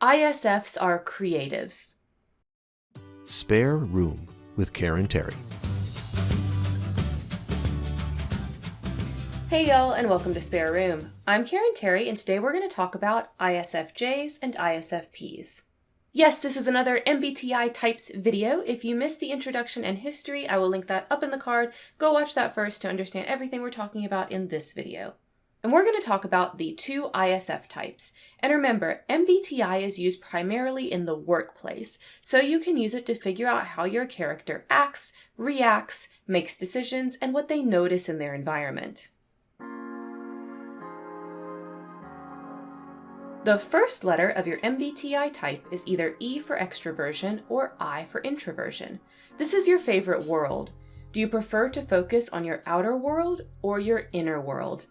ISFs are creatives. Spare Room with Karen Terry. Hey y'all, and welcome to Spare Room. I'm Karen Terry, and today we're going to talk about ISFJs and ISFPs. Yes, this is another MBTI types video. If you missed the introduction and history, I will link that up in the card. Go watch that first to understand everything we're talking about in this video. And we're going to talk about the two ISF types. And remember, MBTI is used primarily in the workplace, so you can use it to figure out how your character acts, reacts, makes decisions, and what they notice in their environment. The first letter of your MBTI type is either E for extroversion or I for introversion. This is your favorite world. Do you prefer to focus on your outer world or your inner world?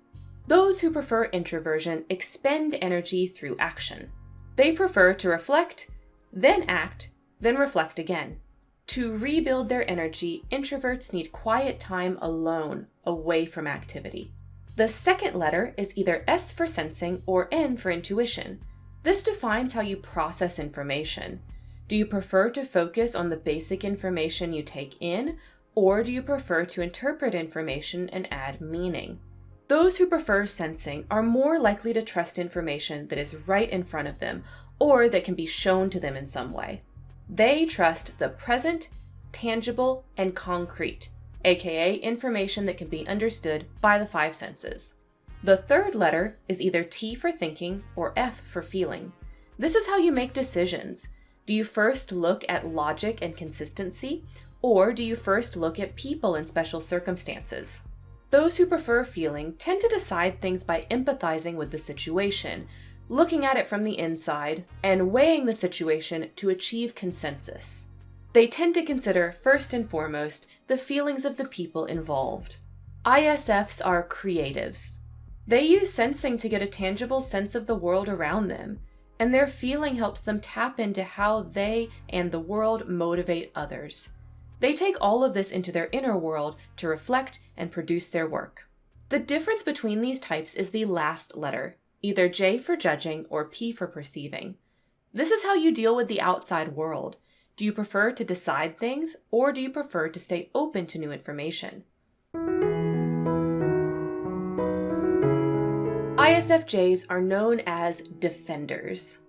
Those who prefer introversion expend energy through action. They prefer to reflect, then act, then reflect again. To rebuild their energy, introverts need quiet time alone, away from activity. The second letter is either S for sensing or N for intuition. This defines how you process information. Do you prefer to focus on the basic information you take in, or do you prefer to interpret information and add meaning? Those who prefer sensing are more likely to trust information that is right in front of them or that can be shown to them in some way. They trust the present, tangible, and concrete, aka information that can be understood by the five senses. The third letter is either T for thinking or F for feeling. This is how you make decisions. Do you first look at logic and consistency, or do you first look at people in special circumstances? Those who prefer feeling tend to decide things by empathizing with the situation, looking at it from the inside, and weighing the situation to achieve consensus. They tend to consider, first and foremost, the feelings of the people involved. ISFs are creatives. They use sensing to get a tangible sense of the world around them, and their feeling helps them tap into how they and the world motivate others. They take all of this into their inner world to reflect and produce their work. The difference between these types is the last letter, either J for judging or P for perceiving. This is how you deal with the outside world. Do you prefer to decide things or do you prefer to stay open to new information? ISFJs are known as defenders.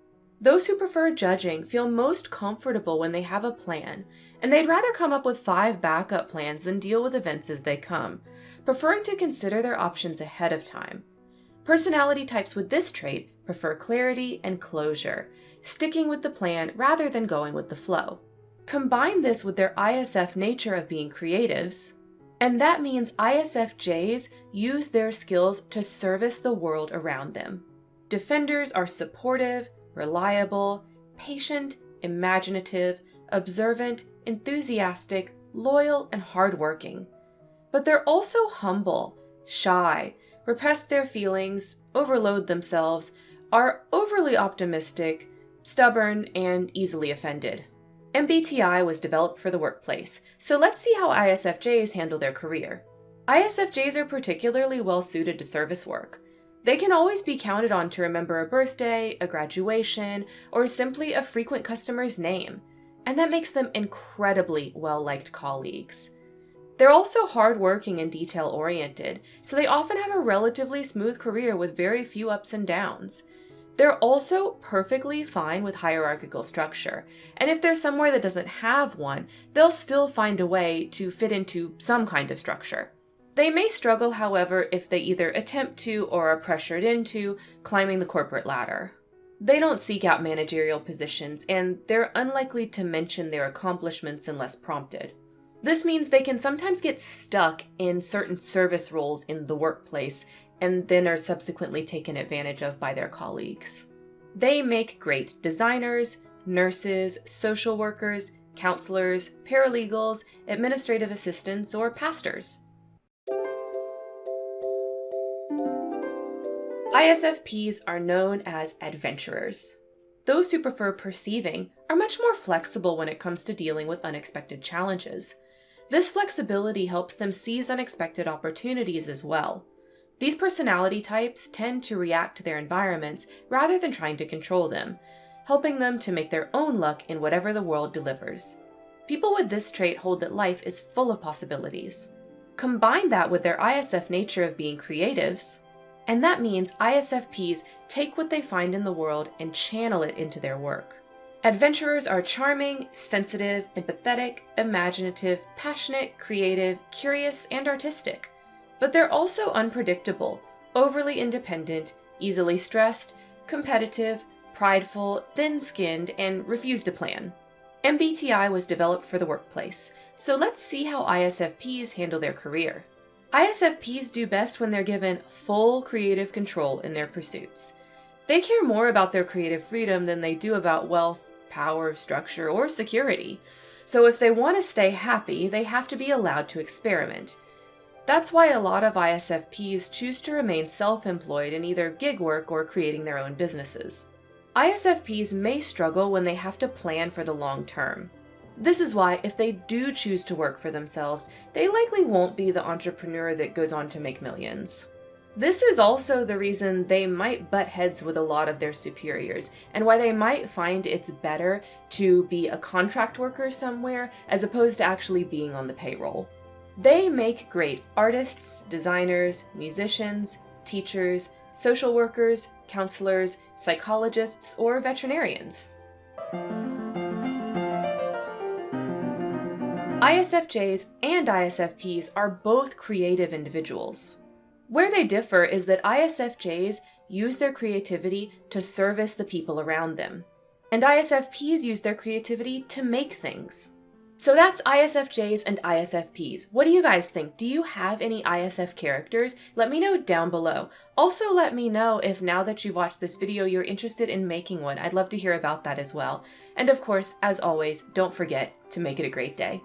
Those who prefer judging feel most comfortable when they have a plan, and they'd rather come up with five backup plans than deal with events as they come, preferring to consider their options ahead of time. Personality types with this trait prefer clarity and closure, sticking with the plan rather than going with the flow. Combine this with their ISF nature of being creatives, and that means ISFJs use their skills to service the world around them. Defenders are supportive, reliable, patient, imaginative, observant, enthusiastic, loyal, and hardworking. But they're also humble, shy, repress their feelings, overload themselves, are overly optimistic, stubborn, and easily offended. MBTI was developed for the workplace, so let's see how ISFJs handle their career. ISFJs are particularly well suited to service work. They can always be counted on to remember a birthday, a graduation, or simply a frequent customer's name, and that makes them incredibly well-liked colleagues. They're also hardworking and detail-oriented, so they often have a relatively smooth career with very few ups and downs. They're also perfectly fine with hierarchical structure, and if they're somewhere that doesn't have one, they'll still find a way to fit into some kind of structure. They may struggle, however, if they either attempt to or are pressured into climbing the corporate ladder. They don't seek out managerial positions, and they're unlikely to mention their accomplishments unless prompted. This means they can sometimes get stuck in certain service roles in the workplace and then are subsequently taken advantage of by their colleagues. They make great designers, nurses, social workers, counselors, paralegals, administrative assistants, or pastors. ISFPs are known as adventurers. Those who prefer perceiving are much more flexible when it comes to dealing with unexpected challenges. This flexibility helps them seize unexpected opportunities as well. These personality types tend to react to their environments rather than trying to control them. helping them to make their own luck in whatever the world delivers. People with this trait hold that life is full of possibilities. Combine that with their ISF nature of being creatives, and that means ISFPs take what they find in the world and channel it into their work. Adventurers are charming, sensitive, empathetic, imaginative, passionate, creative, curious, and artistic. But they're also unpredictable, overly independent, easily stressed, competitive, prideful, thin skinned, and refuse to plan. MBTI was developed for the workplace, so let's see how ISFPs handle their career. ISFPs do best when they're given full creative control in their pursuits. They care more about their creative freedom than they do about wealth, power, structure, or security. So if they want to stay happy, they have to be allowed to experiment. That's why a lot of ISFPs choose to remain self employed in either gig work or creating their own businesses. ISFPs may struggle when they have to plan for the long term. This is why, if they do choose to work for themselves, they likely won't be the entrepreneur that goes on to make millions. This is also the reason they might butt heads with a lot of their superiors, and why they might find it's better to be a contract worker somewhere as opposed to actually being on the payroll. They make great artists, designers, musicians, teachers, social workers, counselors, psychologists, or veterinarians. ISFJs and ISFPs are both creative individuals. Where they differ is that ISFJs use their creativity to service the people around them, and ISFPs use their creativity to make things. So that's ISFJs and ISFPs. What do you guys think? Do you have any ISF characters? Let me know down below. Also let me know if now that you've watched this video you're interested in making one. I'd love to hear about that as well. And of course, as always, don't forget to make it a great day.